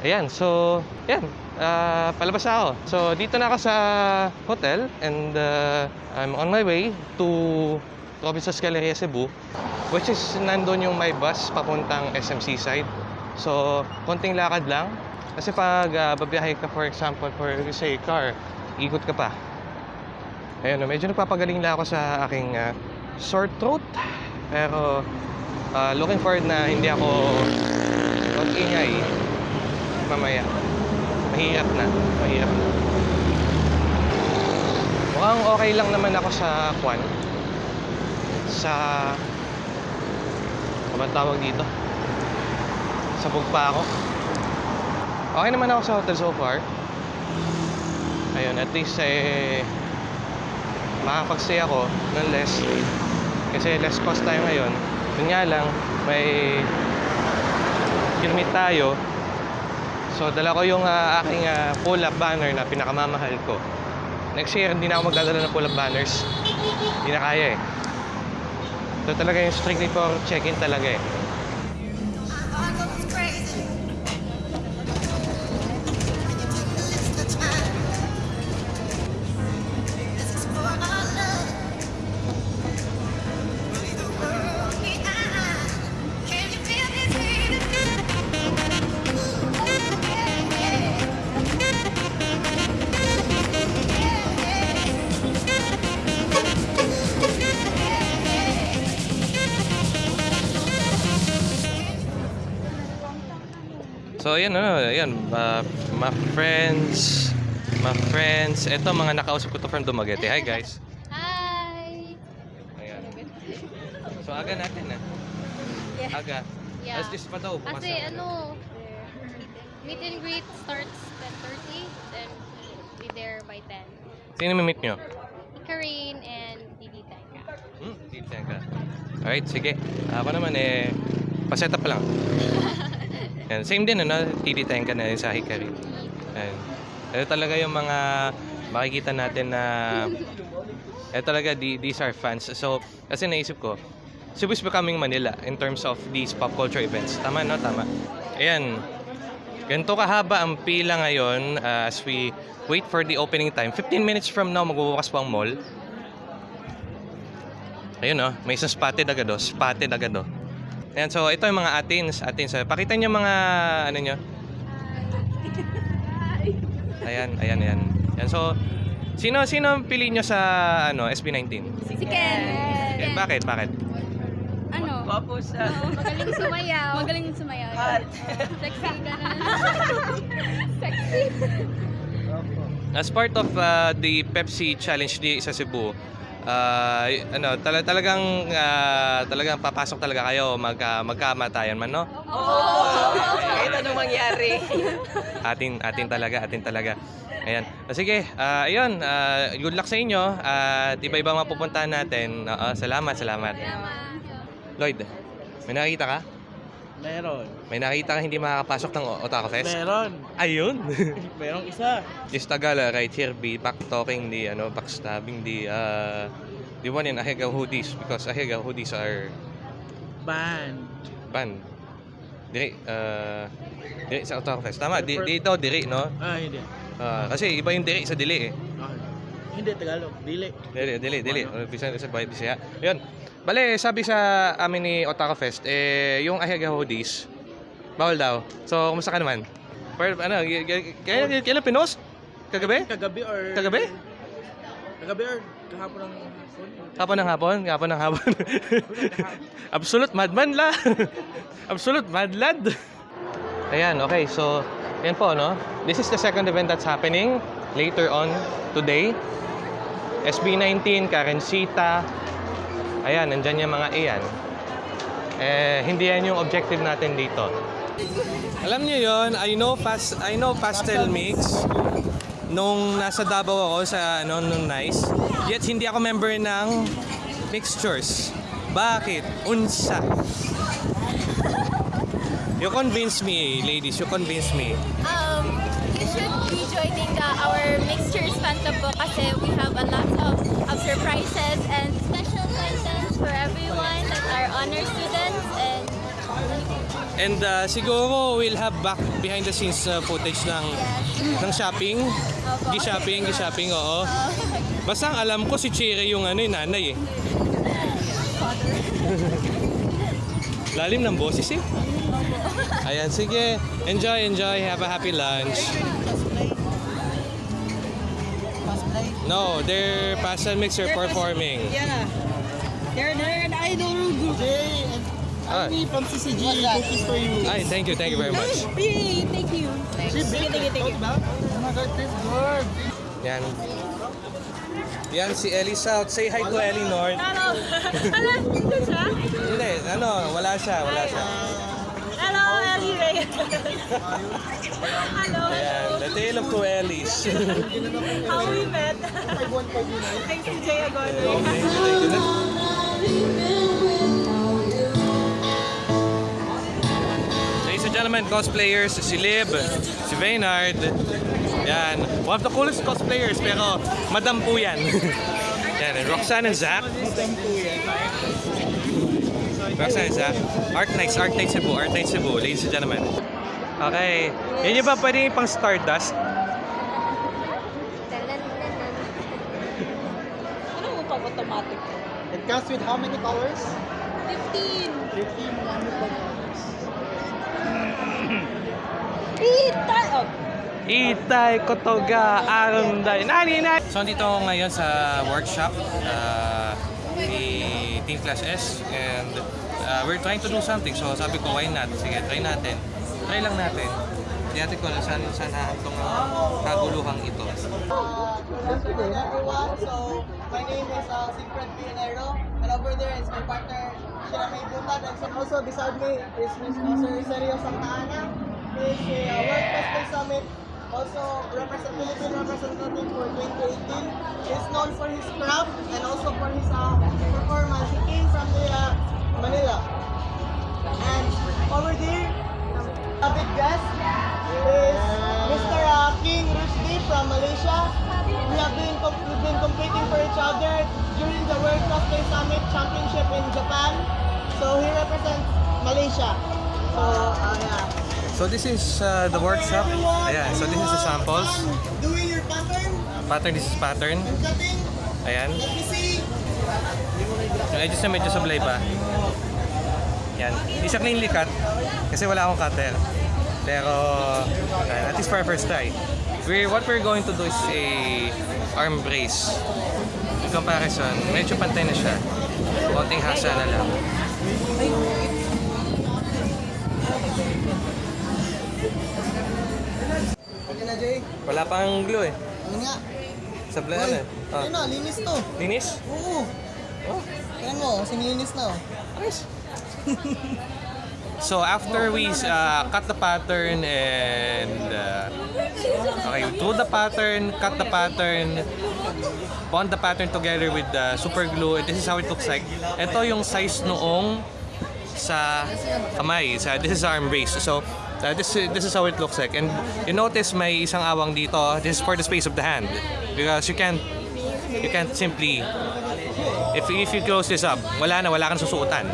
Ayan, so, yan. ah, palabas na ako. So, dito na ako sa hotel and uh, I'm on my way to Provinces Galleria Cebu which is nandun yung my bus papuntang SMC side. So, konting lakad lang. Kasi pag uh, babiyahe ka, for example, for say, car, ikot ka pa. Ayun, medyo nagpapagaling lang ako sa aking ah, sore throat. Pero, ah, looking forward na hindi ako mag-ingay mamaya. Mahirap na. Mahirap na. Mukhang okay lang naman ako sa kwan. Sa... Ano tawag dito? Sabog pa ako. Okay naman ako sa hotel so far. Ayun, at least eh... Makakapag-stay ako ng less. Kasi less cost tayo ngayon. Yun nga lang, may... Kirmit tayo. So, dala ko yung ah, aking ah, pull-up banner na pinakamamahal ko. Next year, hindi na ako magdadala ng pull-up banners. Hindi na kaya eh. Ito talaga yung strictly for check-in talaga eh. So, ayan, ano, ayan, uh, my friends, my friends, eto mga nakausap ko to from Dumaguete. Hi guys. Hi! Ayan. So, aga natin na. Yeah. Aga. Yeah. Alas 10 pa daw. Kasi na. ano, meet and greet starts 10.30, then be there by 10. Sino may meet nyo? Karine and Didi Tenka. Hmm, dito ka. Alright, sige. Ako naman eh, paset up lang. Yan. Same din, ano? TD ka na sa Hikari. Yan. Ito talaga yung mga makikita natin na ito talaga, the- these are fans. So, kasi naisip ko, Cebu is becoming Manila in terms of these pop culture events. Tama, no? Tama. Ayan. Ganito kahaba ang pila ngayon uh, as we wait for the opening time. 15 minutes from now, magbubukas po ang mall. Ayun oh, may isang spotted agad oh. Spotted agad oh. Ayan, so ito yung mga atins. Atins. Pakita nyo mga, ano nyo? Ayan, ayan, ayan. Ayan, so, sino, sino ang pili nyo sa, ano, SB19? Si Ken! Eh, bakit, bakit? Ano? Gwapo siya. Magaling sumayaw. Magaling sumayaw. Hot. Sexy ka na. Sexy. As part of uh, the Pepsi Challenge di sa Cebu, uh, ano, tala- talagang uh, talagang papasok talaga kayo magka magkamatayan man no? Kahit anong mangyari. Atin atin talaga, atin talaga. Ayan. O, sige, ah, ayun, ah, good luck sa inyo. At iba-iba mga pupuntahan natin. Oo, salamat, salamat. Lloyd, may nakita ka? Meron. May nakita ka hindi makakapasok ng Otaku Fest? Meron. Ayun. Merong isa. Just Tagala right here be back talking the ano backstabbing the uh the one in Ahega hoodies because Ahega hoodies are Band. banned. Diri uh diri sa Otaku Fest. Tama, di, dito diri no. Ah, hindi. Ah, kasi iba yung diri sa dili eh. Ah, hindi, Tagalog. Dili. Dili, dili, dili. Uh, Bisan sa bayad siya. Ayun. Bale, sabi sa amin ni Otaku Fest, eh, yung Ahega hoodies, bawal daw. So, kumusta ka naman? Pero, ano, kailan, kailan pinost? Kagabi? Kagabi or... Kagabi? Kagabi or kahapon ng hapon. Hapon ng hapon, hapon ng hapon. Absolute madman la. Absolute mad lad. Ayan, okay. So, yan po, no? This is the second event that's happening later on today. SB19, Karencita. Ayan, nandyan yung mga iyan. Eh, hindi yan yung objective natin dito. Alam niyo yon, I know pas I know pastel mix nung nasa Davao ako sa ano nung Nice. Yet hindi ako member ng mixtures. Bakit? Unsa? You convince me, ladies. You convince me. Um, you should be joining the, our Mixtures Fanta book kasi we have a lot of, and uh, siguro we'll have back behind the scenes uh, footage ng ng shopping. Gi-shopping, gi-shopping, oo. Basta ang alam ko si Chiri yung ano yung nanay eh. Lalim ng boses eh. Ayan, sige. Enjoy, enjoy. Have a happy lunch. No, they're and mixer performing. Yeah. They're, they're an idol group. Ani from CCG, cookies for you. Ay, thank you, thank you very much. Yay, thank you. She baked it. Talk about. Oh my God, tastes good. Yan. Yan si Ellie South. Say hi to Ellie North. Hello. Hello, dito siya? Hindi, ano, wala siya, wala siya. Hello, Ellie Ray. Hello, Ayan, the tale of two Ellies. how we met. Thanks to Jay Agono. Ladies and gentlemen, cosplayers, si Lib, si Vaynard. Yan, one of the coolest cosplayers, pero madam po yan. yan, and Roxanne and Zach. Roxanne and Zach. Art Nights, Art Nights Cebu, Art Nights Cebu, ladies and gentlemen. Okay, yun yung ba pwede pang Stardust? Ano mo pag automatic? It comes with how many colors? 15. 15 wonderful colors. Ita! Oh, Itay Kotoga Aronday Nani Nani? So dito ako ngayon sa workshop uh, ni Team Class S. And uh, we're trying to do something. So sabi ko why not? Sige try natin. Try lang natin hindi natin kung saan saan haantong ang kaguluhang ito Uh, good afternoon, everyone. So, my name is uh, Secret Pinero, and over there is my partner, Shiramay Butad, and so also beside me is Miss Sir Serio Santa Ana. He is a uh, World Cosplay Summit, also represent, Philippine representative for 2018. He's known for his craft and also for his uh, performance. He came from the uh, Manila. And over there, a big guest is Mr. Uh, King Rushdie from Malaysia. We have been we've been competing for each other during the World Cosplay Summit Championship in Japan. So he represents Malaysia. So uh, yeah. So this is uh, the workshop Ayan, so this is the samples Doing your pattern pattern this is pattern ayan Let me see. Yung edges na medyo sablay pa. Yan. Hindi siya cleanly cut kasi wala akong cutter. Pero yan, at least for our first try. We're, what we're going to do is a arm brace. In comparison, medyo pantay na siya. Konting hasa na lang. Wala pang glue eh. Ano nga? Sablay na eh. Ah. Ayun na, linis to. Linis? Oo. Oh. Tingnan mo, sinilinis na oh. Nice. So after we uh, cut the pattern and uh, okay, drew the pattern, cut the pattern, bond the pattern together with the super glue. This is how it looks like. Ito yung size noong sa kamay. Sa, this is arm brace. So uh, this this is how it looks like. And you notice may isang awang dito. This is for the space of the hand because you can't you can't simply if if you close this up, wala na, wala kang susuotan.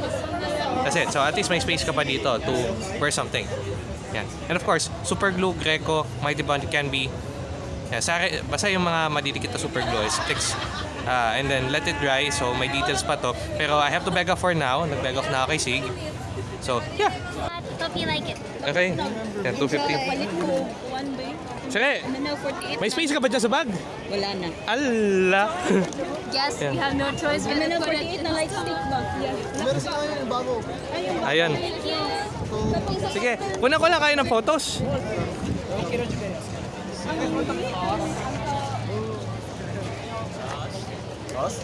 That's it. So at least may space ka pa dito to wear something. Yan. And of course, super glue, Greco, Mighty Bond can be yan, sa basta yung mga madidikit na super glue is fix. Uh, and then let it dry so may details pa to. Pero I have to beg off for now. Nag-beg off na ako kay Sig. So, yeah. Hope you like it. Okay. Yan, 250. palit ko one bay. Sige, And now 48. may space ka ba dyan sa bag? Wala na. Ala! Yes, Yeah. we have no choice. And then now 48 na light stick ba? Yeah. Meron sila ngayon yung bago. Ayan. Sige, kunan ko lang kayo ng photos.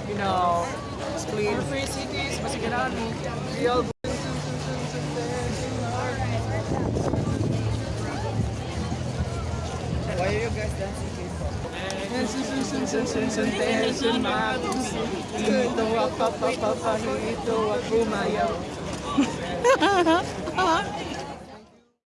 You know, split free cities, Masiganani, real Ito ang papapapahito at umayaw.